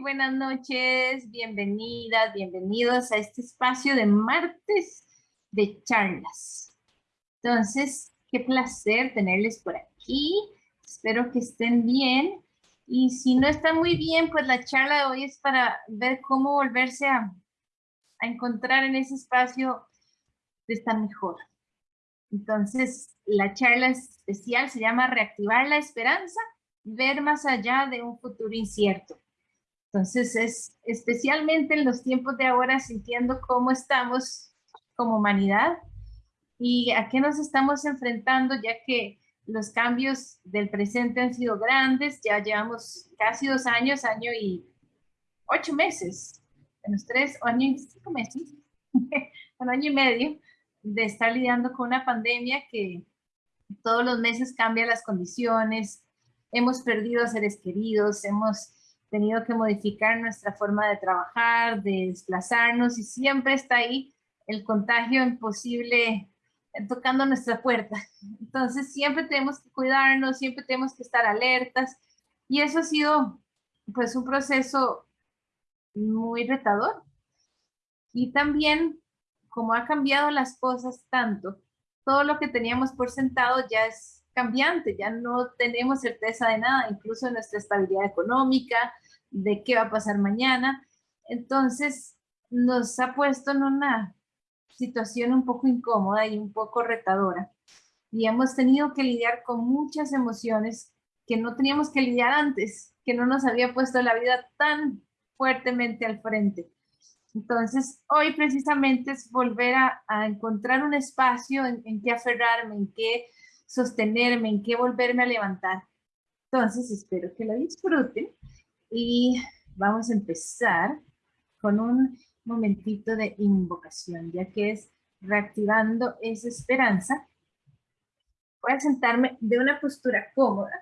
Buenas noches, bienvenidas, bienvenidos a este espacio de martes de charlas. Entonces, qué placer tenerles por aquí. Espero que estén bien. Y si no están muy bien, pues la charla de hoy es para ver cómo volverse a, a encontrar en ese espacio de estar mejor. Entonces, la charla especial se llama Reactivar la Esperanza, ver más allá de un futuro incierto. Entonces es especialmente en los tiempos de ahora sintiendo cómo estamos como humanidad y a qué nos estamos enfrentando ya que los cambios del presente han sido grandes, ya llevamos casi dos años, año y ocho meses, menos tres, año y cinco meses, un año y medio de estar lidiando con una pandemia que todos los meses cambia las condiciones, hemos perdido a seres queridos, hemos tenido que modificar nuestra forma de trabajar, de desplazarnos y siempre está ahí el contagio imposible eh, tocando nuestra puerta. Entonces siempre tenemos que cuidarnos, siempre tenemos que estar alertas y eso ha sido pues un proceso muy retador. Y también como ha cambiado las cosas tanto, todo lo que teníamos por sentado ya es cambiante, ya no tenemos certeza de nada, incluso de nuestra estabilidad económica, de qué va a pasar mañana. Entonces, nos ha puesto en una situación un poco incómoda y un poco retadora. Y hemos tenido que lidiar con muchas emociones que no teníamos que lidiar antes, que no nos había puesto la vida tan fuertemente al frente. Entonces, hoy precisamente es volver a, encontrar un espacio en, que aferrarme, en que sostenerme, en qué volverme a levantar. Entonces, espero que lo disfruten y vamos a empezar con un momentito de invocación, ya que es reactivando esa esperanza. Voy a sentarme de una postura cómoda.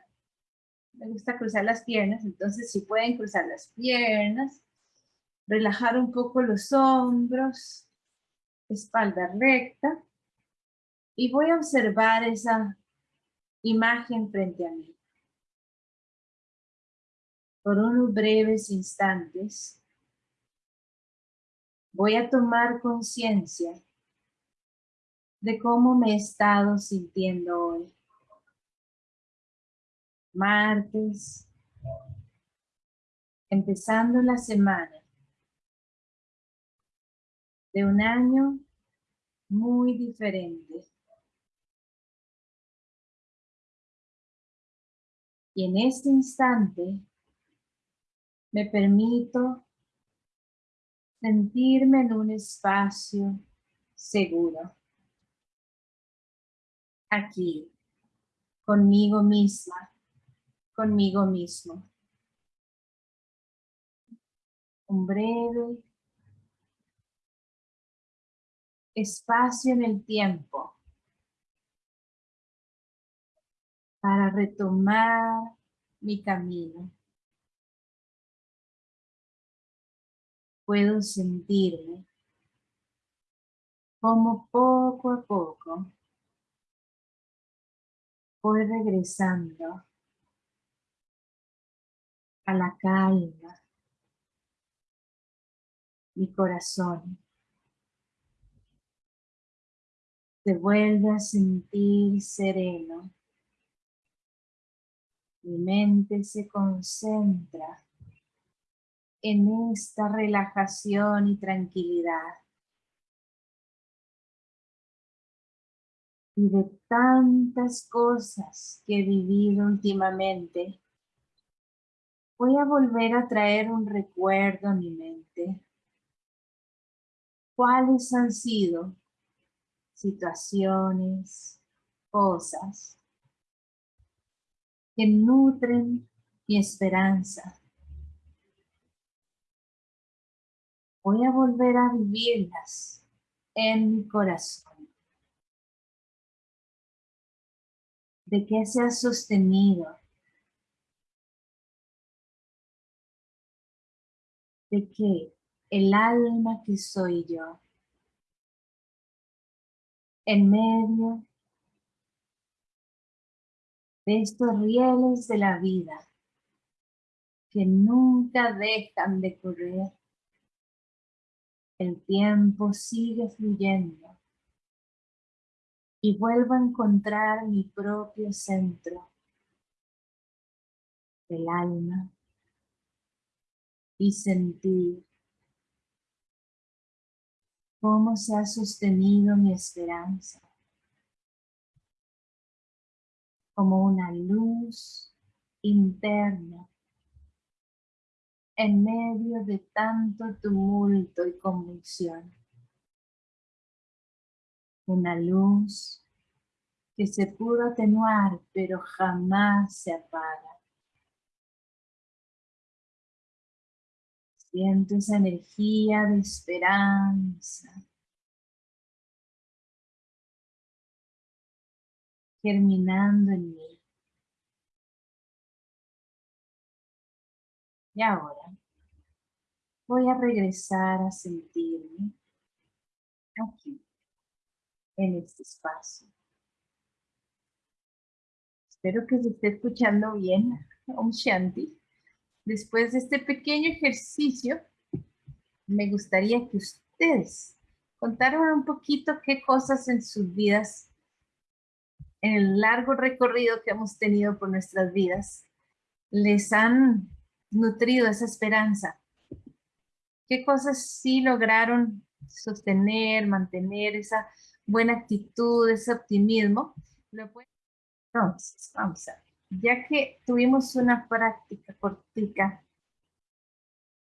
Me gusta cruzar las piernas, entonces si pueden cruzar las piernas, relajar un poco los hombros, espalda recta, y voy a observar esa imagen frente a mí. Por unos breves instantes, voy a tomar conciencia de cómo me he estado sintiendo hoy. Martes, empezando la semana de un año muy diferente. Y en este instante me permito sentirme en un espacio seguro. Aquí, conmigo misma, conmigo mismo. Un breve espacio en el tiempo para retomar mi camino. Puedo sentirme como poco a poco voy regresando a la calma, mi corazón se vuelve a sentir sereno mi mente se concentra en esta relajación y tranquilidad. Y de tantas cosas que he vivido últimamente, voy a volver a traer un recuerdo a mi mente. ¿Cuáles han sido situaciones, cosas que nutren mi esperanza. Voy a volver a vivirlas en mi corazón. De que se ha sostenido. De que el alma que soy yo, en medio de estos rieles de la vida que nunca dejan de correr. El tiempo sigue fluyendo y vuelvo a encontrar mi propio centro del alma y sentir cómo se ha sostenido mi esperanza como una luz interna en medio de tanto tumulto y convulsión. Una luz que se pudo atenuar, pero jamás se apaga. Siento esa energía de esperanza. Germinando en mí. Y ahora voy a regresar a sentirme aquí, en este espacio. Espero que se esté escuchando bien, Om Shanti. Después de este pequeño ejercicio, me gustaría que ustedes contaran un poquito qué cosas en sus vidas, el largo recorrido que hemos tenido por nuestras vidas, les han nutrido esa esperanza? ¿Qué cosas sí lograron sostener, mantener esa buena actitud, ese optimismo? Entonces, vamos a ver. Ya que tuvimos una práctica cortica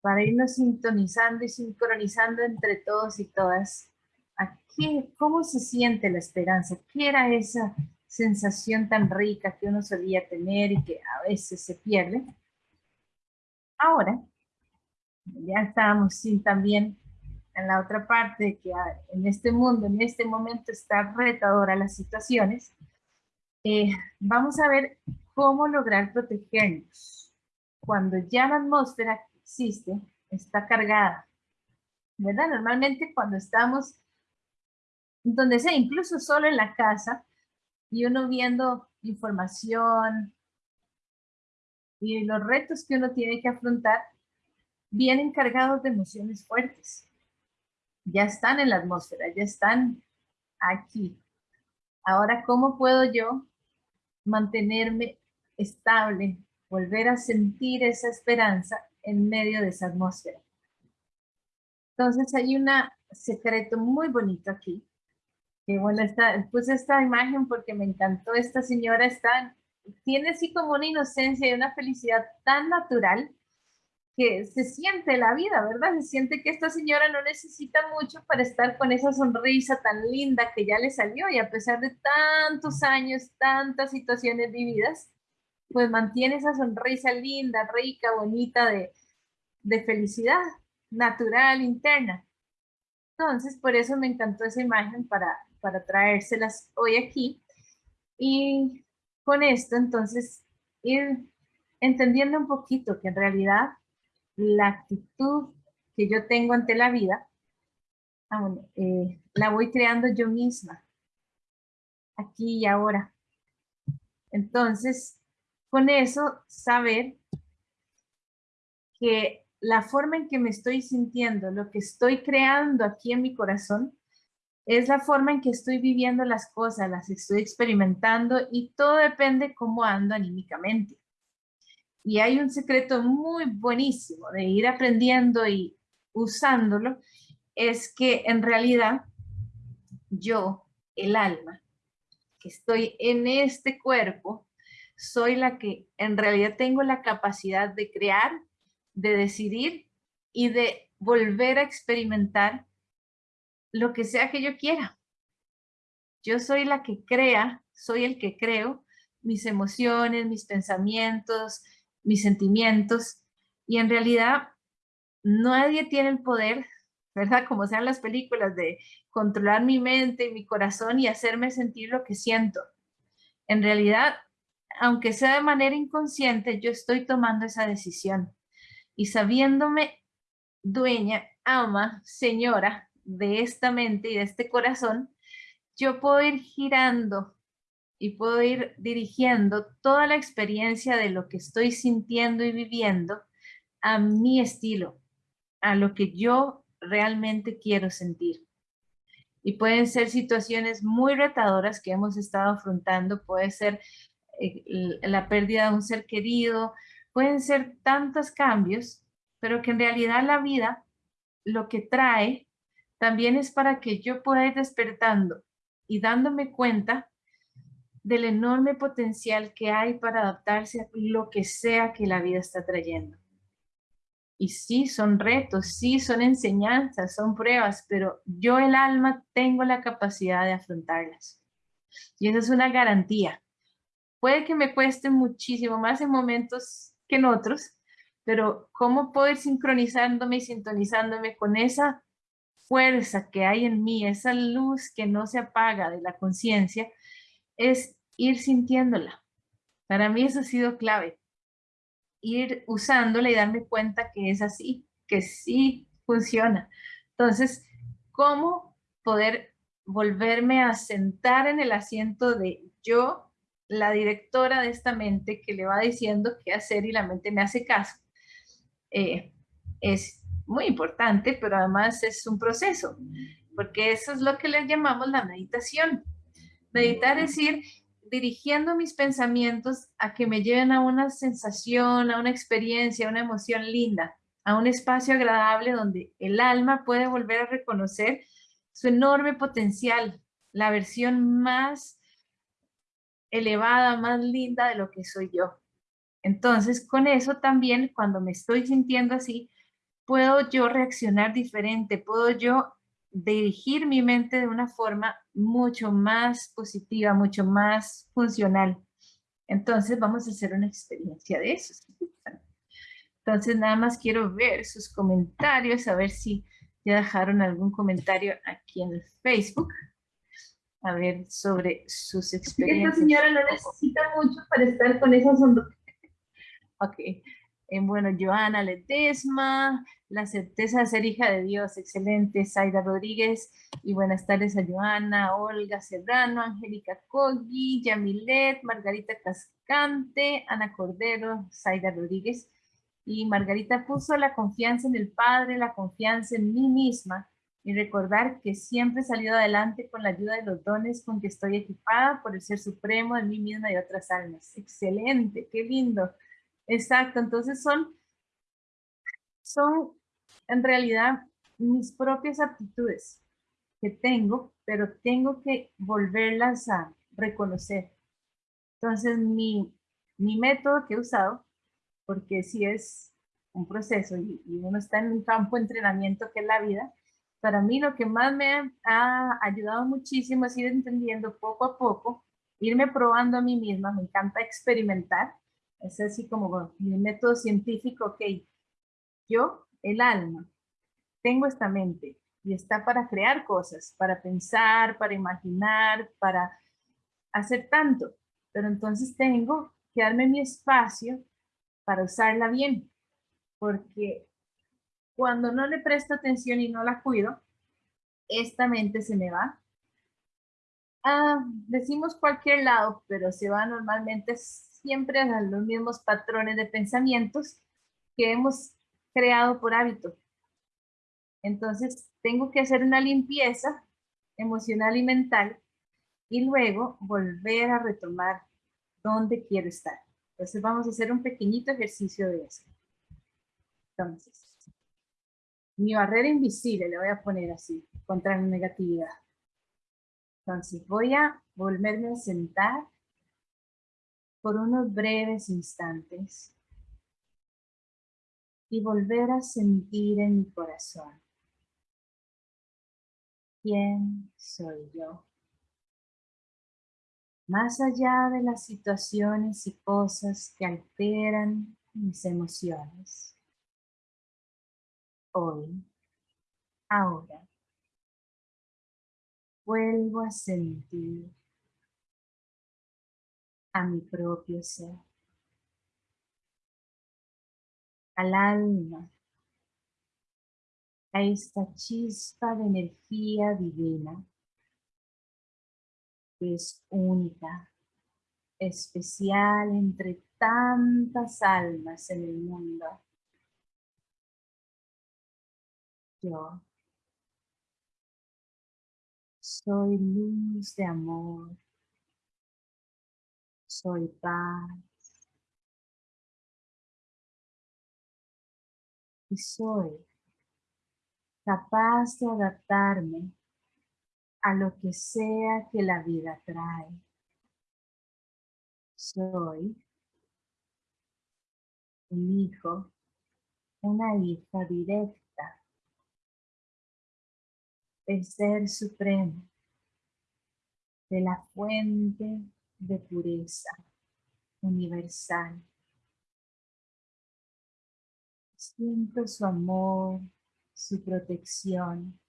para irnos sintonizando y sincronizando entre todos y todas, aquí, ¿cómo se siente la esperanza? ¿Qué era esa sensación tan rica que uno solía tener y que a veces se pierde? Ahora, ya estábamos sin también en la otra parte que en este mundo, en este momento está retadora las situaciones, eh, vamos a ver cómo lograr protegernos cuando ya la atmósfera existe, está cargada, ¿verdad? Normalmente cuando estamos donde sea, incluso solo en la casa, y uno viendo información, y los retos que uno tiene que afrontar vienen cargados de emociones fuertes. Ya están en la atmósfera, ya están aquí. Ahora, ¿cómo puedo yo mantenerme estable, volver a sentir esa esperanza en medio de esa atmósfera? Entonces hay un secreto muy bonito aquí. Que bueno, está, puse esta imagen porque me encantó. Esta señora está tiene así como una inocencia y una felicidad tan natural que se siente la vida, ¿verdad? Se siente que esta señora no necesita mucho para estar con esa sonrisa tan linda que ya le salió y a pesar de tantos años, tantas situaciones vividas, pues mantiene esa sonrisa linda, rica, bonita de, de felicidad natural, interna. Entonces, por eso me encantó esa imagen para, para traérselas hoy aquí. Y con esto, entonces, ir entendiendo un poquito que en realidad la actitud que yo tengo ante la vida, ah, eh, la voy creando yo misma, aquí y ahora. Entonces, con eso, saber que la forma en que me estoy sintiendo, lo que estoy creando aquí en mi corazón, es la forma en que estoy viviendo las cosas, las estoy experimentando y todo depende cómo ando anímicamente. Y hay un secreto muy buenísimo de ir aprendiendo y usándolo, es que en realidad yo, el alma, que estoy en este cuerpo, soy la que en realidad tengo la capacidad de crear, de decidir y de volver a experimentar lo que sea que yo quiera. Yo soy la que crea, soy el que creo mis emociones, mis pensamientos, mis sentimientos. Y en realidad nadie tiene el poder, ¿verdad? Como sean las películas, de controlar mi mente y mi corazón y hacerme sentir lo que siento. En realidad, aunque sea de manera inconsciente, yo estoy tomando esa decisión. Y sabiéndome dueña, ama, señora de esta mente y de este corazón, yo puedo ir girando y puedo ir dirigiendo toda la experiencia de lo que estoy sintiendo y viviendo a mi estilo, a lo que yo realmente quiero sentir. Y pueden ser situaciones muy retadoras que hemos estado afrontando, puede ser eh, la pérdida de un ser querido, pueden ser tantos cambios, pero que en realidad la vida lo que trae también es para que yo pueda ir despertando y dándome cuenta del enorme potencial que hay para adaptarse a lo que sea que la vida está trayendo. Y sí, son retos, sí, son enseñanzas, son pruebas, pero yo el alma tengo la capacidad de afrontarlas. Y esa es una garantía. Puede que me cueste muchísimo más en momentos que en otros, pero cómo puedo ir sincronizándome y sintonizándome con esa fuerza que hay en mí, esa luz que no se apaga de la conciencia, es ir sintiéndola. Para mí eso ha sido clave ir usándola y darme cuenta que es así, que sí funciona. Entonces, ¿cómo poder volverme a sentar en el asiento de yo, la directora de esta mente que le va diciendo qué hacer y la mente me hace caso? Eh, es muy importante, pero además es un proceso, porque eso es lo que le llamamos la meditación. Meditar es ir dirigiendo mis pensamientos a que me lleven a una sensación, a una experiencia, a una emoción linda, a un espacio agradable donde el alma puede volver a reconocer su enorme potencial, la versión más elevada, más linda de lo que soy yo. Entonces, con eso también, cuando me estoy sintiendo así, puedo yo reaccionar diferente, puedo yo dirigir mi mente de una forma mucho más positiva, mucho más funcional. Entonces vamos a hacer una experiencia de eso. Entonces nada más quiero ver sus comentarios, a ver si ya dejaron algún comentario aquí en el Facebook. A ver sobre sus experiencias. Esta señora no necesita mucho para estar con esa sonrisa. Ok. Eh, bueno, Joana Ledesma, la certeza de ser hija de Dios, excelente, Zaida Rodríguez, y buenas tardes a Joana, Olga Serrano, Angélica Coggi, Yamilet, Margarita Cascante, Ana Cordero, Zaida Rodríguez, y Margarita puso la confianza en el Padre, la confianza en mí misma, y recordar que siempre he salido adelante con la ayuda de los dones con que estoy equipada por el Ser Supremo de mí misma y otras almas. Excelente, qué lindo. Exacto, entonces son, son en realidad mis propias aptitudes que tengo, pero tengo que volverlas a reconocer. Entonces mi, mi método que he usado, porque si es un proceso y, y, uno está en un campo de entrenamiento que es la vida, para mí lo que más me ha ayudado muchísimo es ir entendiendo poco a poco, irme probando a mí misma, me encanta experimentar, es así como mi método científico, ok, yo, el alma, tengo esta mente y está para crear cosas, para pensar, para imaginar, para hacer tanto, pero entonces tengo que darme mi espacio para usarla bien, porque cuando no le presto atención y no la cuido, esta mente se me va. Ah, decimos cualquier lado, pero se va normalmente siempre a los mismos patrones de pensamientos que hemos creado por hábito. Entonces, tengo que hacer una limpieza emocional y mental y luego volver a retomar dónde quiero estar. Entonces, vamos a hacer un pequeñito ejercicio de eso. Entonces, mi barrera invisible, le voy a poner así, contra la negatividad. Entonces, voy a volverme a sentar por unos breves instantes y volver a sentir en mi corazón quién soy yo. Más allá de las situaciones y cosas que alteran mis emociones. Hoy, ahora, vuelvo a sentir a mi propio ser, al alma, a esta chispa de energía divina que es única, especial entre tantas almas en el mundo Yo soy luz de amor. Soy paz. Y soy capaz de adaptarme a lo que sea que la vida trae. Soy un hijo, una hija directa el Ser Supremo, de la fuente de pureza universal. Siento su amor, su protección,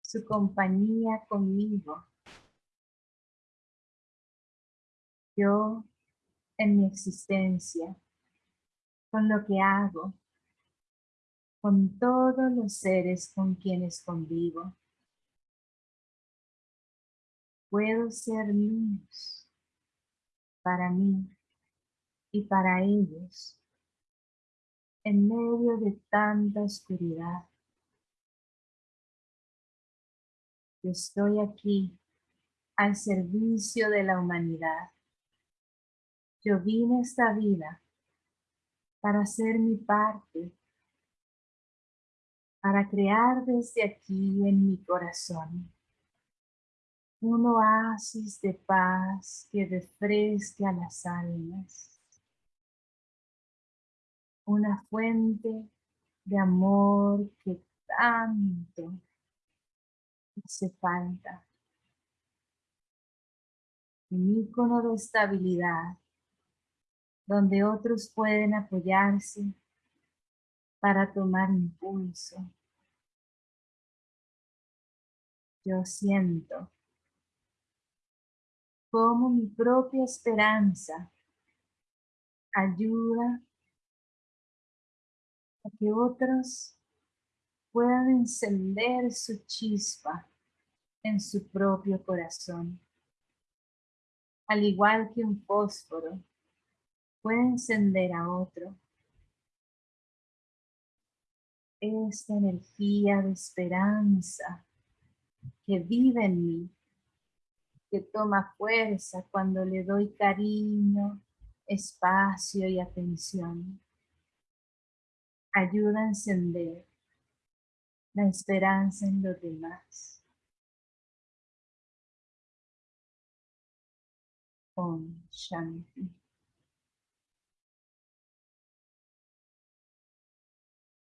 su compañía conmigo. Yo en mi existencia, con lo que hago, con todos los seres con quienes convivo. Puedo ser luz para mí y para ellos en medio de tanta oscuridad. estoy aquí al servicio de la humanidad. Yo vine a esta vida para hacer mi parte, para crear desde aquí en mi corazón un oasis de paz que refresque a las almas, una fuente de amor que tanto hace falta. Un ícono de estabilidad, donde otros pueden apoyarse para tomar impulso. Yo siento como mi propia esperanza ayuda a que otros puedan encender su chispa en su propio corazón. Al igual que un fósforo puede encender a otro. Esta energía de esperanza que vive en mí, que toma fuerza cuando le doy cariño, espacio y atención. Ayuda a encender la esperanza en los demás. Shanti.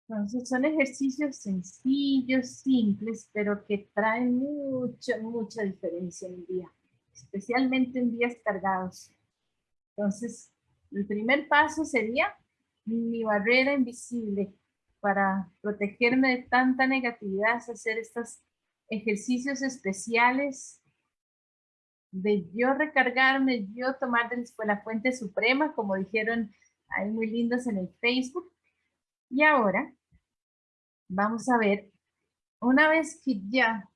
Entonces son ejercicios sencillos, simples, pero que traen mucha, mucha diferencia en el día, especialmente en días cargados. Entonces, el primer paso sería mi barrera invisible para protegerme de tanta negatividad, es hacer estos ejercicios especiales de yo recargarme, yo tomar de la fuente suprema, como dijeron ahí muy lindos en el Facebook. Y ahora vamos a ver, una vez que ya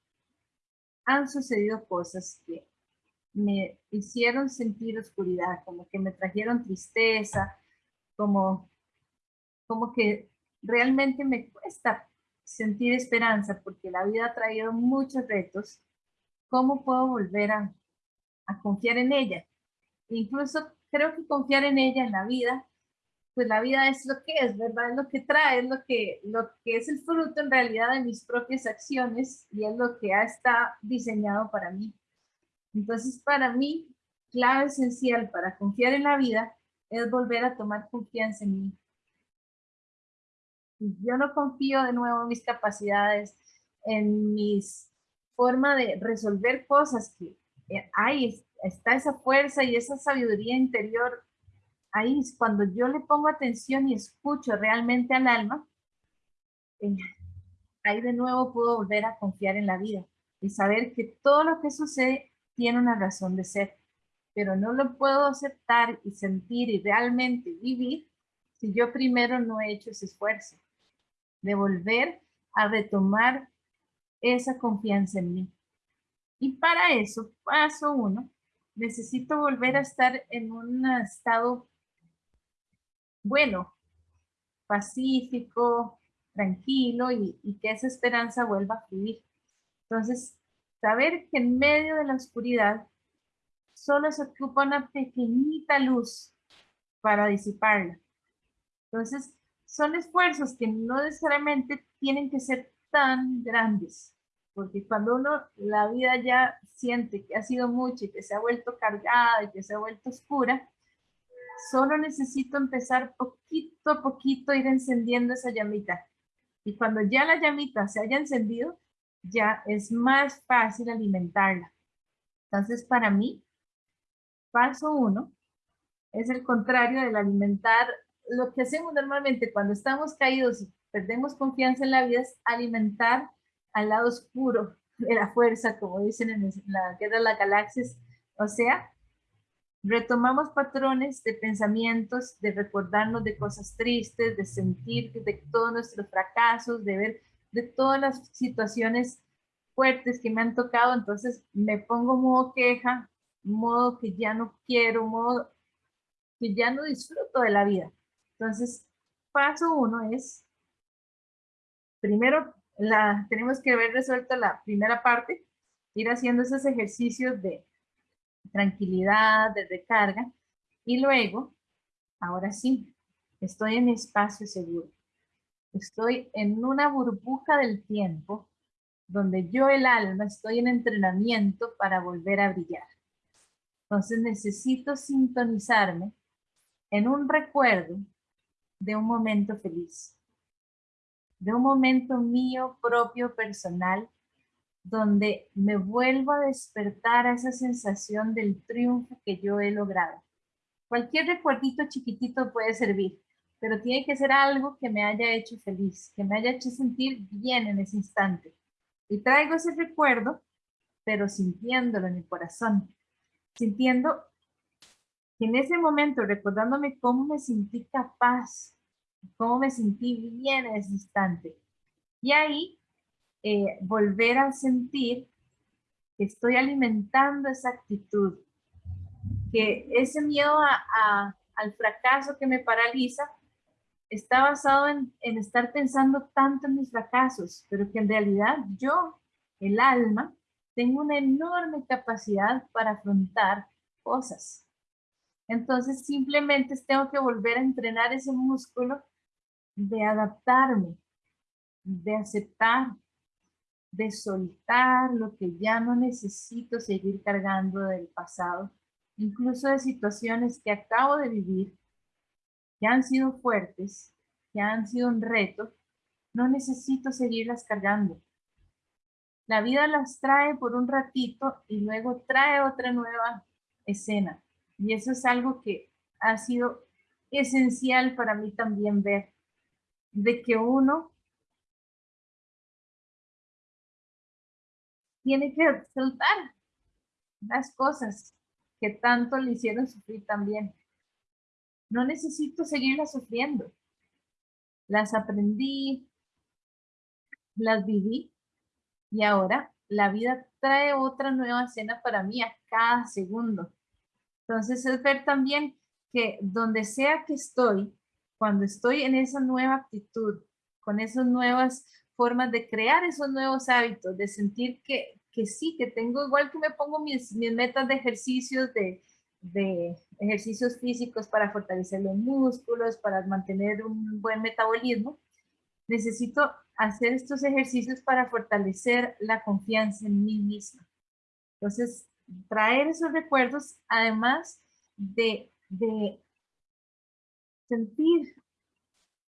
han sucedido cosas que me hicieron sentir oscuridad, como que me trajeron tristeza, como, como que realmente me cuesta sentir esperanza porque la vida ha traído muchos retos, ¿cómo puedo volver a confiar en ella. Incluso creo que confiar en ella, en la vida, pues la vida es lo que es, ¿verdad? Es lo que trae, es lo que, lo que es el fruto en realidad de mis propias acciones y es lo que está diseñado para mí. Entonces, para mí, clave esencial para confiar en la vida es volver a tomar confianza en mí. Yo no confío de nuevo en mis capacidades, en mis forma de resolver cosas que eh, ahí está esa fuerza y esa sabiduría interior, ahí cuando yo le pongo atención y escucho realmente al alma, eh, ahí de nuevo puedo volver a confiar en la vida y saber que todo lo que sucede tiene una razón de ser, pero no lo puedo aceptar y sentir y realmente vivir si yo primero no he hecho ese esfuerzo de volver a retomar esa confianza en mí. Y para eso, paso uno, necesito volver a estar en un estado bueno, pacífico, tranquilo y, que esa esperanza vuelva a fluir. Entonces, saber que en medio de la oscuridad solo se ocupa una pequeñita luz para disiparla. Entonces, son esfuerzos que no necesariamente tienen que ser tan grandes, porque cuando uno, la vida ya siente que ha sido mucho y que se ha vuelto cargada y que se ha vuelto oscura, solo necesito empezar poquito a poquito ir encendiendo esa llamita. Y cuando ya la llamita se haya encendido, ya es más fácil alimentarla. Entonces, para mí, paso uno es el contrario del alimentar. Lo que hacemos normalmente cuando estamos caídos y perdemos confianza en la vida es alimentar al lado oscuro de la fuerza, como dicen en la Guerra de las Galaxias. O sea, retomamos patrones de pensamientos, de recordarnos de cosas tristes, de sentir de todos nuestros fracasos, de ver de todas las situaciones fuertes que me han tocado, entonces me pongo modo queja, modo que ya no quiero, modo que ya no disfruto de la vida. Entonces, paso uno es, primero la, tenemos que haber resuelto la primera parte, ir haciendo esos ejercicios de tranquilidad, de recarga, y luego, ahora sí, estoy en espacio seguro. Estoy en una burbuja del tiempo donde yo el alma estoy en entrenamiento para volver a brillar. Entonces necesito sintonizarme en un recuerdo de un momento feliz, de un momento mío propio personal, donde me vuelvo a despertar a esa sensación del triunfo que yo he logrado. Cualquier recuerdito chiquitito puede servir, pero tiene que ser algo que me haya hecho feliz, que me haya hecho sentir bien en ese instante. Y traigo ese recuerdo, pero sintiéndolo en mi corazón, sintiendo en ese momento, recordándome cómo me sentí capaz, cómo me sentí bien en ese instante. Y ahí, eh, volver a sentir que estoy alimentando esa actitud, que ese miedo al fracaso que me paraliza está basado en, en estar pensando tanto en mis fracasos, pero que en realidad yo, el alma, tengo una enorme capacidad para afrontar cosas. Entonces simplemente tengo que volver a entrenar ese músculo de adaptarme, de aceptar, de soltar lo que ya no necesito seguir cargando del pasado, incluso de situaciones que acabo de vivir, que han sido fuertes, que han sido un reto, no necesito seguirlas cargando. La vida las trae por un ratito y luego trae otra nueva escena. Y eso es algo que ha sido esencial para mí también ver, de que uno tiene que soltar las cosas que tanto le hicieron sufrir también. No necesito seguirlas sufriendo. Las aprendí, las viví y ahora la vida trae otra nueva escena para mí a cada segundo. Entonces es ver también que donde sea que estoy, cuando estoy en esa nueva actitud, con esas nuevas formas de crear esos nuevos hábitos, de sentir que, que sí, que tengo igual que me pongo mis, mis metas de ejercicios, de, de ejercicios físicos para fortalecer los músculos, para mantener un buen metabolismo, necesito hacer estos ejercicios para fortalecer la confianza en mí misma. Entonces, traer esos recuerdos, además de, de sentir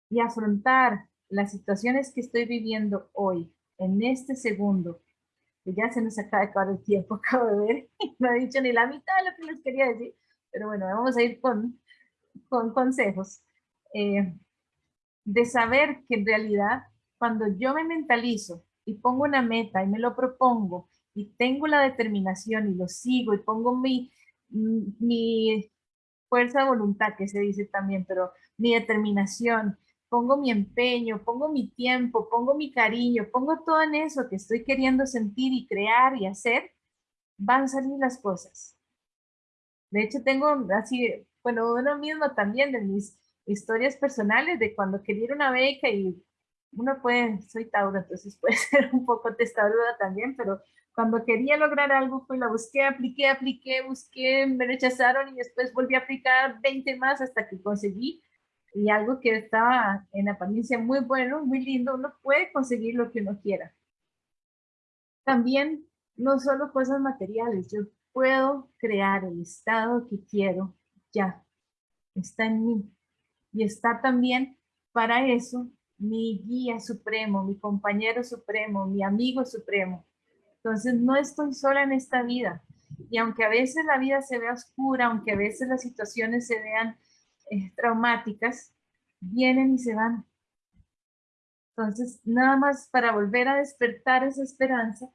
y afrontar las situaciones que estoy viviendo hoy, en este segundo, que ya se nos acaba de acabar el tiempo, acabo de ver, no he dicho ni la mitad de lo que les quería decir, pero bueno, vamos a ir con, con consejos. Eh, de saber que en realidad, cuando yo me mentalizo y pongo una meta y me lo propongo y tengo la determinación y lo sigo y pongo mi, mi fuerza de voluntad, que se dice también, pero mi determinación, pongo mi empeño, pongo mi tiempo, pongo mi cariño, pongo todo en eso que estoy queriendo sentir y crear y hacer, van a salir las cosas. De hecho, tengo así, bueno, uno mismo también de mis historias personales de cuando quería una beca y uno puede, soy Tauro, entonces puede ser un poco testaruda también, pero cuando quería lograr algo, pues la busqué, apliqué, apliqué, busqué, me rechazaron y después volví a aplicar 20 más hasta que conseguí. Y algo que estaba en apariencia muy bueno, muy lindo, uno puede conseguir lo que uno quiera. También, no solo cosas materiales, yo puedo crear el estado que quiero ya. Está en mí. Y está también para eso mi guía supremo, mi compañero supremo, mi amigo supremo. Entonces no estoy sola en esta vida. Y aunque a veces la vida se vea oscura, aunque a veces las situaciones se vean eh, traumáticas, vienen y se van. Entonces, nada más para volver a despertar esa esperanza,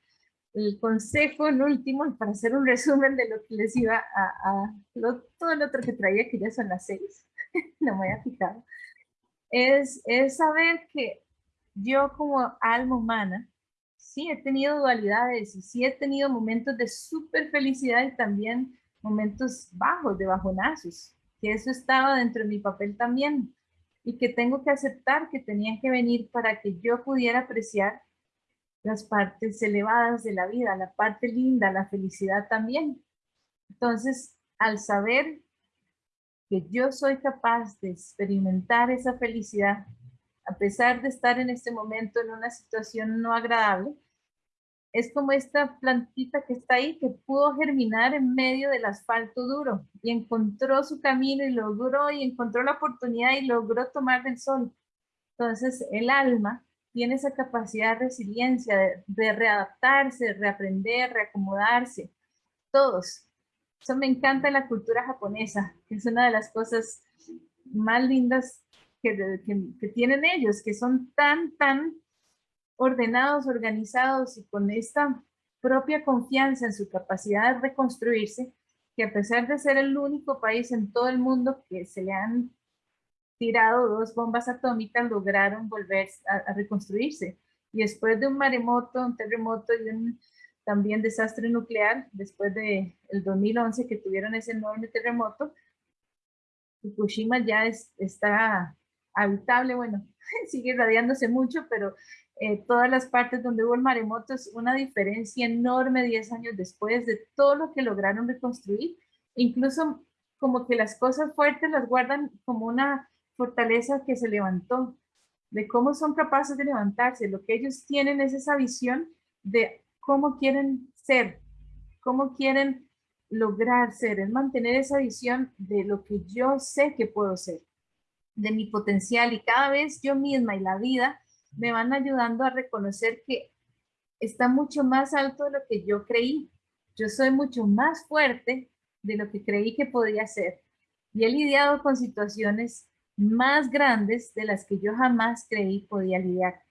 el consejo, el último, para hacer un resumen de lo que les iba a, todo el otro que traía, que ya son las seis, no me voy a fijar, es, es saber que yo como alma humana, sí he tenido dualidades y sí he tenido momentos de súper felicidad y también momentos bajos, de bajonazos, que eso estaba dentro de mi papel también y que tengo que aceptar que tenían que venir para que yo pudiera apreciar las partes elevadas de la vida, la parte linda, la felicidad también. Entonces, al saber que yo soy capaz de experimentar esa felicidad, a pesar de estar en este momento en una situación no agradable, es como esta plantita que está ahí que pudo germinar en medio del asfalto duro y encontró su camino y logró y encontró la oportunidad y logró tomar del sol. Entonces el alma tiene esa capacidad de resiliencia, de, de readaptarse, de reaprender, reacomodarse. Todos, eso me encanta la cultura japonesa, que es una de las cosas más lindas que, tienen ellos, que son tan, tan ordenados, organizados y con esta propia confianza en su capacidad de reconstruirse, que a pesar de ser el único país en todo el mundo que se le han tirado dos bombas atómicas, lograron volver a, a reconstruirse. Y después de un maremoto, un terremoto y un también desastre nuclear, después de el 2011 que tuvieron ese enorme terremoto, Fukushima ya es, está habitable, bueno, sigue radiándose mucho, pero eh, todas las partes donde hubo el maremoto es una diferencia enorme 10 años después de todo lo que lograron reconstruir. Incluso como que las cosas fuertes las guardan como una fortaleza que se levantó, de cómo son capaces de levantarse. Lo que ellos tienen es esa visión de cómo quieren ser, cómo quieren lograr ser, es mantener esa visión de lo que yo sé que puedo ser, de mi potencial y cada vez yo misma y la vida me van ayudando a reconocer que está mucho más alto de lo que yo creí. Yo soy mucho más fuerte de lo que creí que podía ser. Y he lidiado con situaciones más grandes de las que yo jamás creí podía lidiar.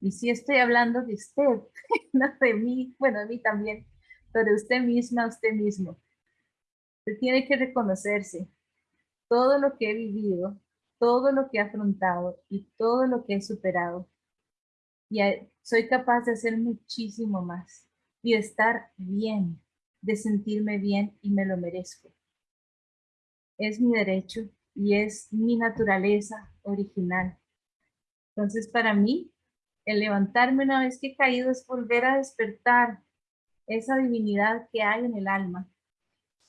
Y si estoy hablando de usted, no de mí, bueno, de mí también, pero de usted misma, usted mismo. Usted tiene que reconocerse todo lo que he vivido, todo lo que he afrontado y todo lo que he superado. Y soy capaz de hacer muchísimo más y de estar bien, de sentirme bien y me lo merezco. Es mi derecho y es mi naturaleza original. Entonces, para mí, el levantarme una vez que he caído es volver a despertar esa divinidad que hay en el alma.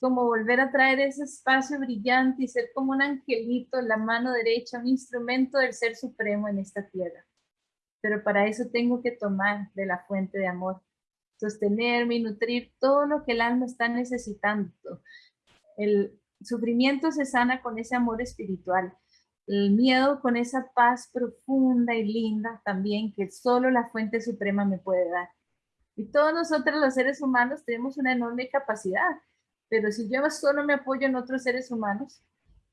Como volver a traer ese espacio brillante y ser como un angelito en la mano derecha, un instrumento del Ser Supremo en esta tierra. Pero para eso tengo que tomar de la fuente de amor, sostenerme y nutrir todo lo que el alma está necesitando. El sufrimiento se sana con ese amor espiritual el miedo con esa paz profunda y linda también que solo la fuente suprema me puede dar. Y todos nosotros los seres humanos tenemos una enorme capacidad, pero si yo solo me apoyo en otros seres humanos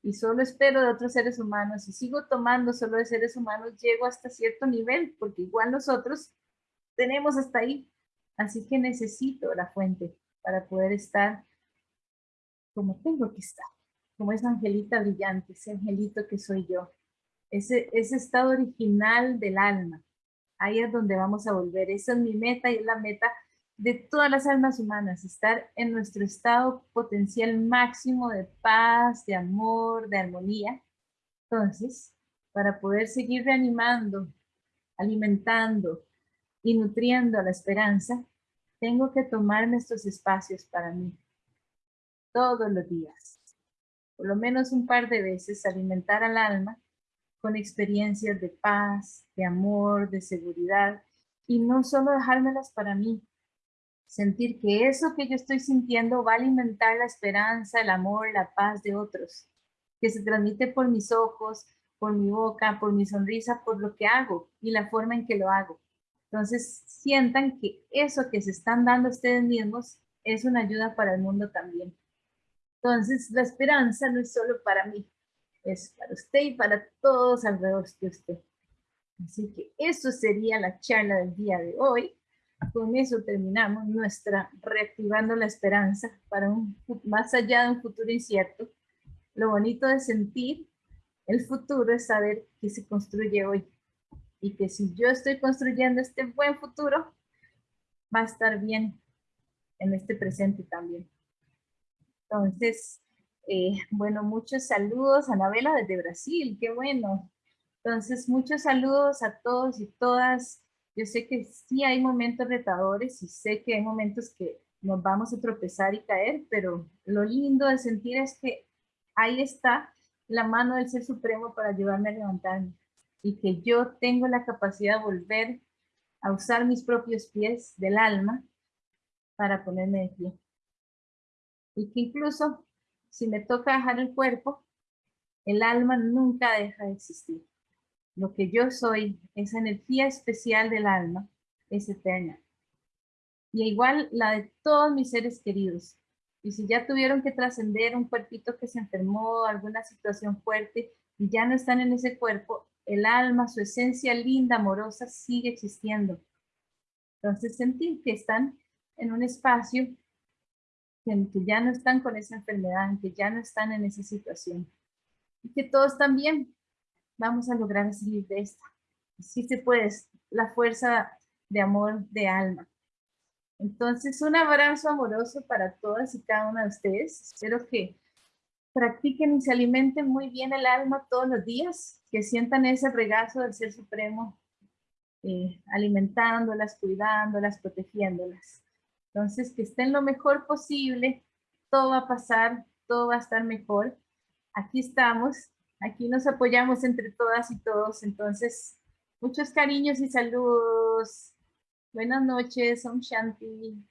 y solo espero de otros seres humanos y sigo tomando solo de seres humanos, llego hasta cierto nivel, porque igual nosotros tenemos hasta ahí. Así que necesito la fuente para poder estar como tengo que estar como esa angelita brillante, ese angelito que soy yo, ese, ese estado original del alma. Ahí es donde vamos a volver. Esa es mi meta y es la meta de todas las almas humanas, estar en nuestro estado potencial máximo de paz, de amor, de armonía. Entonces, para poder seguir reanimando alimentando y nutriendo la esperanza, tengo que tomarme estos espacios para mí. Todos los días. Por lo menos un par de veces alimentar al alma con experiencias de paz, de amor, de seguridad, y no solo dejármelas para mí. Sentir que eso que yo estoy sintiendo va a alimentar la esperanza, el amor, la paz de otros, que se transmite por mis ojos, por mi boca, por mi sonrisa, por lo que hago y la forma en que lo hago. Entonces, sientan que eso que se están dando ustedes mismos es una ayuda para el mundo también. Entonces, la esperanza no es solo para mí, es para usted y para todos alrededor de usted. Así que eso sería la charla del día de hoy. Con eso terminamos nuestra reactivando la esperanza para un más allá de un futuro incierto. Lo bonito de sentir el futuro es saber que se construye hoy y que si yo estoy construyendo este buen futuro, va a estar bien en este presente también. Entonces, eh, bueno, muchos saludos, Anabela desde Brasil, qué bueno. Entonces, muchos saludos a todos y todas. Yo sé que sí hay momentos retadores y sé que hay momentos que nos vamos a tropezar y caer, pero lo lindo de sentir es que ahí está la mano del Ser Supremo para ayudarme a levantarme y que yo tengo la capacidad de volver a usar mis propios pies del alma para ponerme de pie. Y que incluso si me toca dejar el cuerpo, el alma nunca deja de existir. Lo que yo soy, esa energía especial del alma, es eterna. Y igual la de todos mis seres queridos. Y si ya tuvieron que trascender un cuerpito que se enfermó, alguna situación fuerte, y ya no están en ese cuerpo, el alma, su esencia linda, amorosa, sigue existiendo. Entonces sentir que están en un espacio en que ya no están con esa enfermedad, en que ya no están en esa situación. Y que todos también vamos a lograr salir de esta. Sí se puede, la fuerza de amor de alma. Entonces, un abrazo amoroso para todas y cada una de ustedes. Espero que practiquen y se alimenten muy bien el alma todos los días, que sientan ese regazo del Ser Supremo, eh, alimentándolas, cuidándolas, protegiéndolas. Entonces, que estén lo mejor posible, todo va a pasar, todo va a estar mejor. Aquí estamos, aquí nos apoyamos entre todas y todos, entonces, muchos cariños y saludos. Buenas noches, Om Shanti.